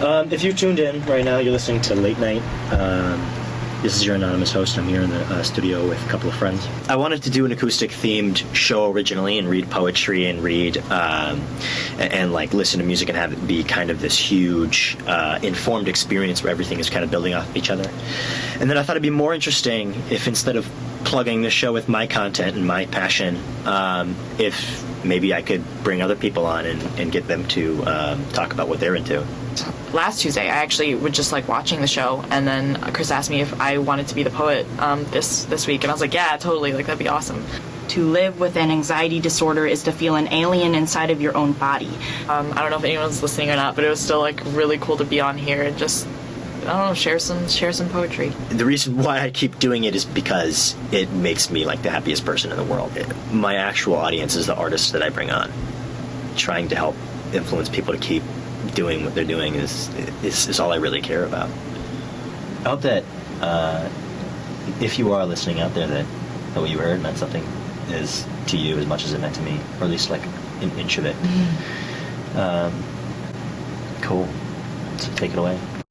Um, if you tuned in right now, you're listening to Late Night. Um, this is your anonymous host. I'm here in the uh, studio with a couple of friends. I wanted to do an acoustic themed show originally and read poetry and read um, and, and, like listen to music and have it be kind of this huge uh, informed experience where everything is kind of building off of each other. And then I thought it'd be more interesting if instead of plugging this show with my content and my passion, um, if maybe I could bring other people on and, and get them to um, talk about what they're into. Last Tuesday, I actually was just like watching the show, and then Chris asked me if I wanted to be the poet um, this this week, and I was like, yeah, totally, like that'd be awesome. To live with an anxiety disorder is to feel an alien inside of your own body. Um, I don't know if anyone's listening or not, but it was still like really cool to be on here and just I don't know, share some share some poetry. The reason why I keep doing it is because it makes me like the happiest person in the world. It, my actual audience is the artists that I bring on. Trying to help influence people to keep doing what they're doing is is, is all I really care about. I hope that uh, if you are listening out there, that, that what you heard meant something is to you as much as it meant to me, or at least like an inch of it. Mm. Um, cool. So take it away.